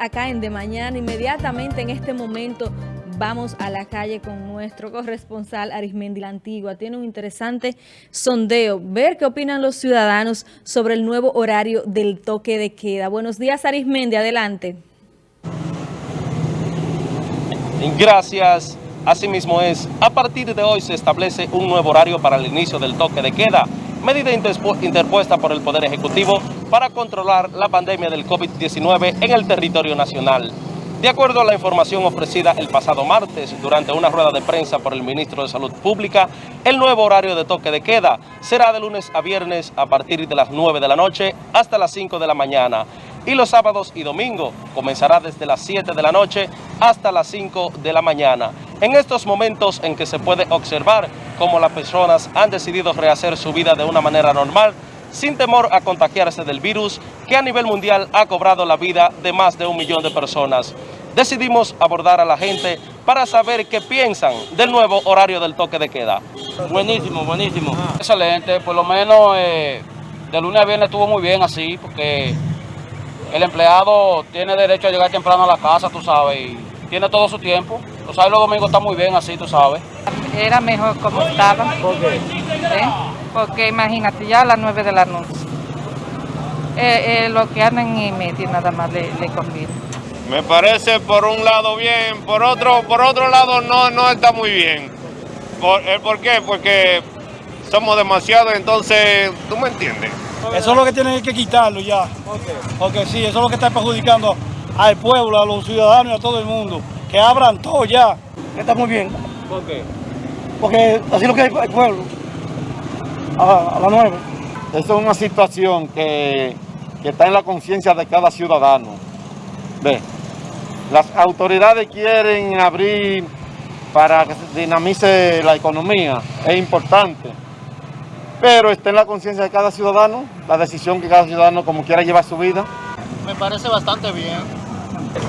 Acá en De Mañana, inmediatamente en este momento vamos a la calle con nuestro corresponsal Arismendi la Antigua. Tiene un interesante sondeo, ver qué opinan los ciudadanos sobre el nuevo horario del toque de queda. Buenos días Arismendi, adelante. Gracias. Asimismo es, a partir de hoy se establece un nuevo horario para el inicio del toque de queda, medida interpuesta por el Poder Ejecutivo para controlar la pandemia del COVID-19 en el territorio nacional. De acuerdo a la información ofrecida el pasado martes durante una rueda de prensa por el ministro de Salud Pública, el nuevo horario de toque de queda será de lunes a viernes a partir de las 9 de la noche hasta las 5 de la mañana y los sábados y domingos comenzará desde las 7 de la noche hasta las 5 de la mañana. En estos momentos en que se puede observar cómo las personas han decidido rehacer su vida de una manera normal, sin temor a contagiarse del virus que a nivel mundial ha cobrado la vida de más de un millón de personas. Decidimos abordar a la gente para saber qué piensan del nuevo horario del toque de queda. Buenísimo, buenísimo. Excelente, por lo menos eh, de lunes a viernes estuvo muy bien así, porque el empleado tiene derecho a llegar temprano a la casa, tú sabes, y tiene todo su tiempo. Los sábados y los domingos está muy bien así, tú sabes. Era mejor como estaba. ¿Por qué? ¿Eh? Porque imagínate, ya a las 9 de la noche. Eh, eh, lo que andan en medio nada más le, le conviene. Me parece por un lado bien, por otro, por otro lado no, no está muy bien. ¿Por, ¿Por qué? Porque somos demasiados, entonces, ¿tú me entiendes? Eso es lo que tienen que quitarlo ya. Porque sí, eso es lo que está perjudicando al pueblo, a los ciudadanos y a todo el mundo. Que abran todo ya. Está muy bien. ¿Por qué? Porque así lo que hay el pueblo. A, a las nueve. Esto es una situación que, que está en la conciencia de cada ciudadano. Ve, las autoridades quieren abrir para que se dinamice la economía, es importante. Pero está en la conciencia de cada ciudadano, la decisión que cada ciudadano como quiera llevar su vida. Me parece bastante bien.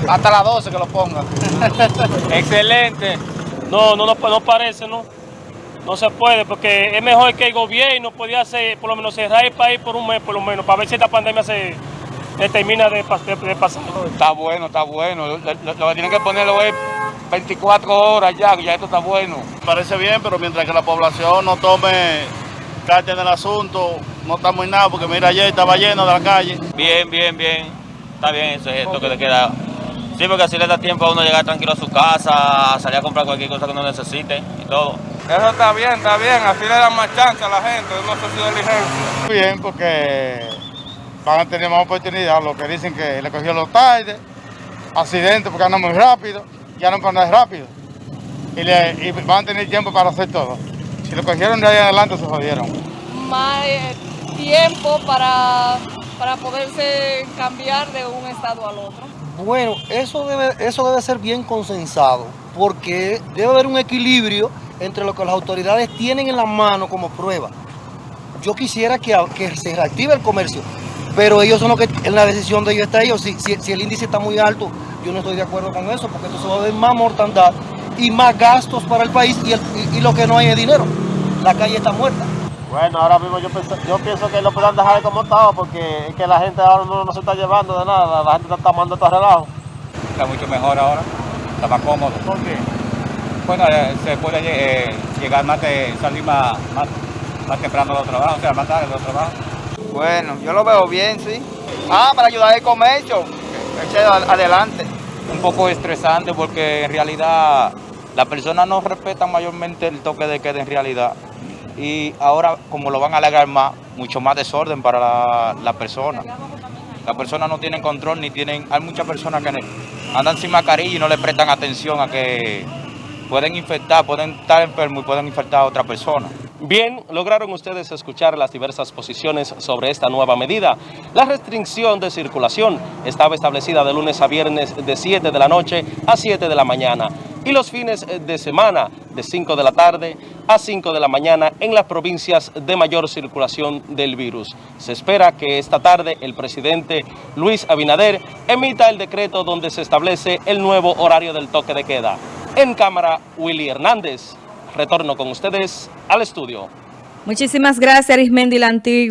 Hasta las 12 que lo pongan. Excelente. No, no, no, no parece, ¿no? No se puede, porque es mejor que el gobierno podía hacer, por lo menos cerrar el país por un mes, por lo menos, para ver si esta pandemia se termina de, de, de pasar. Está bueno, está bueno. Lo, lo, lo que tienen que ponerlo es 24 horas ya, ya esto está bueno. Parece bien, pero mientras que la población no tome carta en el asunto, no estamos en nada, porque mira, ayer estaba lleno de la calle. Bien, bien, bien. Está bien eso, es esto que le queda. Sí, porque así le da tiempo a uno llegar tranquilo a su casa, salir a comprar cualquier cosa que uno necesite y todo. Eso está bien, está bien, así le dan más chance a la gente, no sé si diligencia. Bien, porque van a tener más oportunidad, lo que dicen que le cogió los tarde, accidentes porque andan muy rápido, ya no andar rápido. Y, le, y van a tener tiempo para hacer todo. Si lo cogieron de ahí adelante se jodieron. Más eh, tiempo para, para poderse cambiar de un estado al otro. Bueno, eso debe, eso debe ser bien consensado, porque debe haber un equilibrio entre lo que las autoridades tienen en la mano como prueba. Yo quisiera que, que se reactive el comercio, pero ellos son los que en la decisión de ellos está ellos. Si, si, si, el índice está muy alto, yo no estoy de acuerdo con eso, porque entonces va a haber más mortandad y más gastos para el país y, y, y lo que no hay es dinero. La calle está muerta. Bueno, ahora mismo yo pienso, yo pienso que lo puedan dejar como estaba porque es que la gente ahora no, no se está llevando de nada, la gente está tomando todo relajo. Está mucho mejor ahora, está más cómodo. ¿Por qué? Bueno, eh, se puede eh, llegar más, de, salir más, más, más temprano de los trabajos, o sea, más tarde de los trabajos. Bueno, yo lo veo bien, sí. Ah, para ayudar al comercio, eche adelante. Un poco estresante porque en realidad las personas no respetan mayormente el toque de queda en realidad y ahora como lo van a alargar más, mucho más desorden para la, la persona. Las personas no tienen control ni tienen, hay muchas personas que andan sin mascarilla y no le prestan atención a que pueden infectar, pueden estar enfermos y pueden infectar a otra persona. Bien, lograron ustedes escuchar las diversas posiciones sobre esta nueva medida. La restricción de circulación estaba establecida de lunes a viernes de 7 de la noche a 7 de la mañana y los fines de semana de 5 de la tarde a 5 de la mañana en las provincias de mayor circulación del virus. Se espera que esta tarde el presidente Luis Abinader emita el decreto donde se establece el nuevo horario del toque de queda. En cámara, Willy Hernández. Retorno con ustedes al estudio. Muchísimas gracias, Arismendi la.